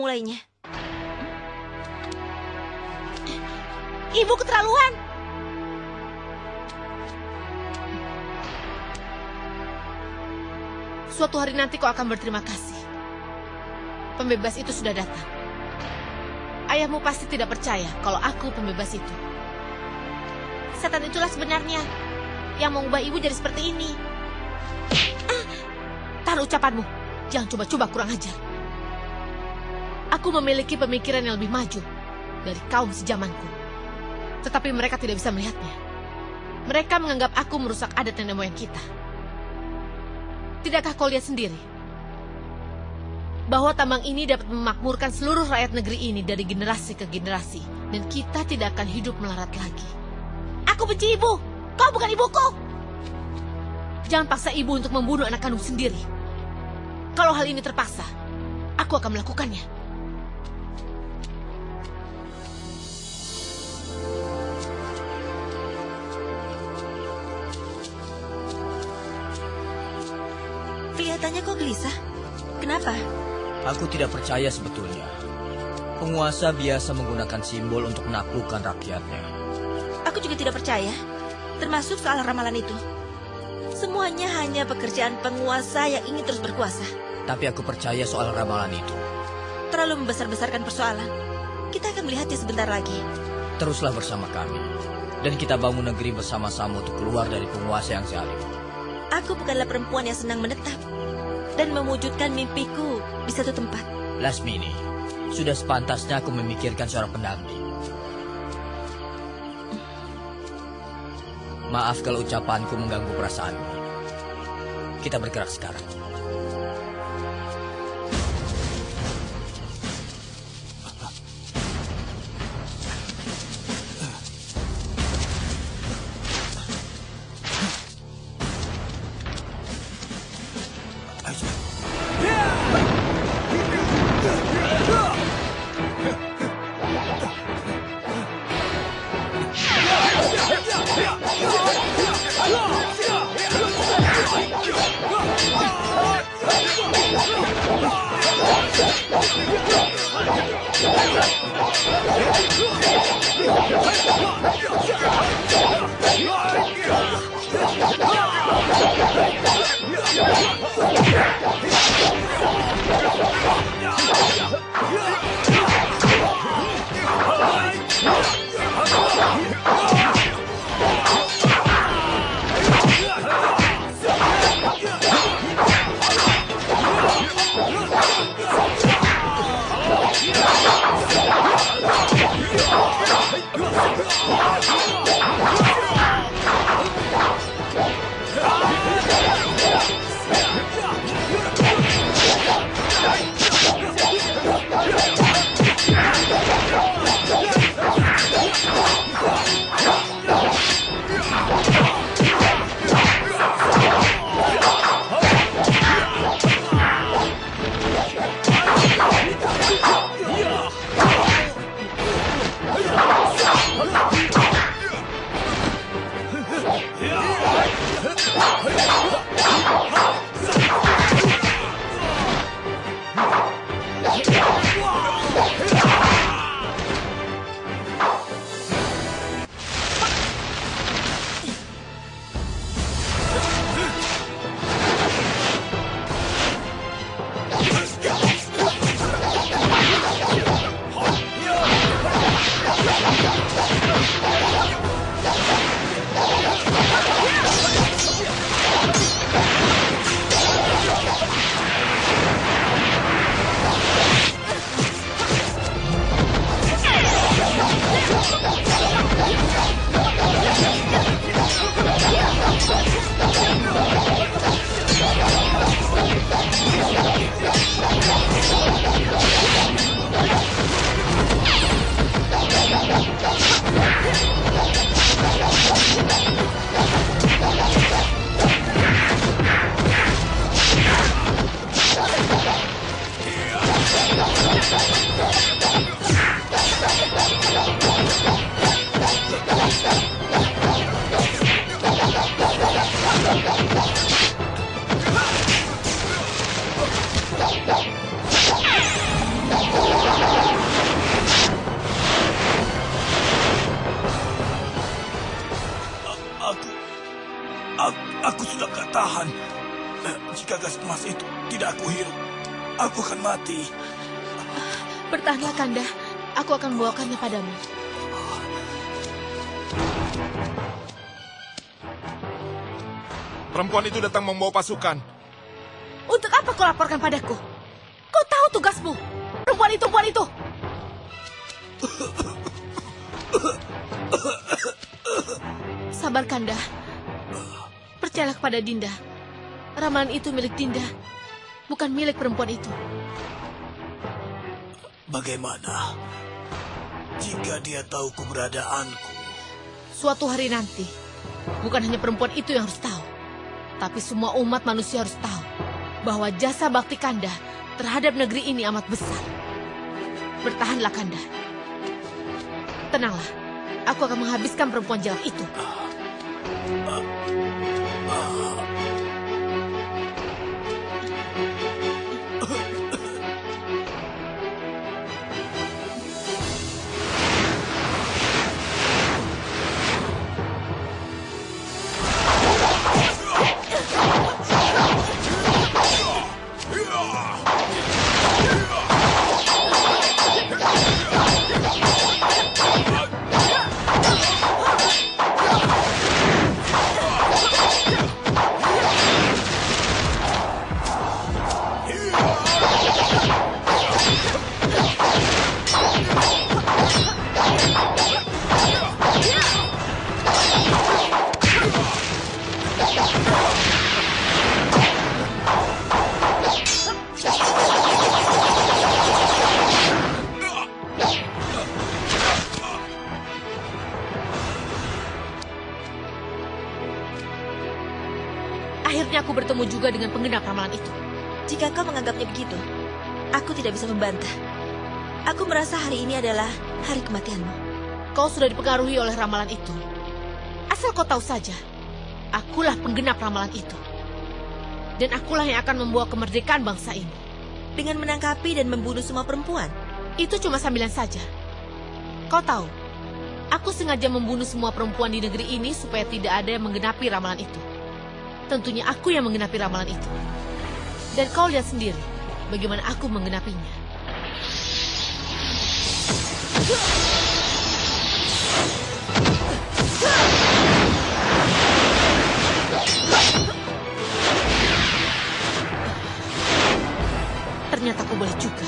mulainya. Ibu keterlaluan. Suatu hari nanti kau akan berterima kasih. Pembebas itu sudah datang. Ayahmu pasti tidak percaya kalau aku pembebas itu. Setan itulah sebenarnya yang mengubah ibu jadi seperti ini. Ah, tahan ucapanmu. Jangan coba-coba kurang ajar. Aku memiliki pemikiran yang lebih maju dari kaum sejamanku. Tetapi mereka tidak bisa melihatnya. Mereka menganggap aku merusak adat nenek moyang kita. Tidakkah kau lihat sendiri? Bahwa tambang ini dapat memakmurkan seluruh rakyat negeri ini dari generasi ke generasi. Dan kita tidak akan hidup melarat lagi. Aku benci ibu. Kau bukan ibuku. Jangan paksa ibu untuk membunuh anak kandung sendiri. Kalau hal ini terpaksa, aku akan melakukannya. Kelihatannya kok gelisah. Kenapa? Aku tidak percaya sebetulnya. Penguasa biasa menggunakan simbol untuk menaklukkan rakyatnya. Aku juga tidak percaya. Termasuk soal ramalan itu. Semuanya hanya pekerjaan penguasa yang ingin terus berkuasa. Tapi aku percaya soal ramalan itu. Terlalu membesar-besarkan persoalan. Kita akan melihatnya sebentar lagi. Teruslah bersama kami. Dan kita bangun negeri bersama-sama untuk keluar dari penguasa yang zalim. Aku bukanlah perempuan yang senang menetap dan mewujudkan mimpiku di satu tempat. Lasmini, sudah sepantasnya aku memikirkan seorang pendamping. Maaf kalau ucapanku mengganggu perasaanmu. Kita bergerak sekarang. Hey! Tetes emas itu tidak aku hirup, aku akan mati. Bertahanlah, Kanda. Aku akan membawakannya padamu. Perempuan itu datang membawa pasukan. Untuk apa kau laporkan padaku? Kau tahu tugasmu. Perempuan itu, perempuan itu. Sabar, Kanda. Percayalah kepada Dinda. Ramalan itu milik Dinda, bukan milik perempuan itu. Bagaimana jika dia tahu keberadaanku? Suatu hari nanti, bukan hanya perempuan itu yang harus tahu, tapi semua umat manusia harus tahu bahwa jasa bakti Kanda terhadap negeri ini amat besar. Bertahanlah Kanda. Tenanglah, aku akan menghabiskan perempuan jelek itu. Akhirnya aku bertemu juga dengan penggenap ramalan itu. Jika kau menganggapnya begitu, aku tidak bisa membantah. Aku merasa hari ini adalah hari kematianmu. Kau sudah dipengaruhi oleh ramalan itu. Asal kau tahu saja, akulah penggenap ramalan itu. Dan akulah yang akan membawa kemerdekaan bangsa ini. Dengan menangkapi dan membunuh semua perempuan. Itu cuma sambilan saja. Kau tahu, aku sengaja membunuh semua perempuan di negeri ini supaya tidak ada yang menggenapi ramalan itu. Tentunya aku yang menggenapi ramalan itu. Dan kau lihat sendiri bagaimana aku menggenapinya. Ternyata kau boleh juga.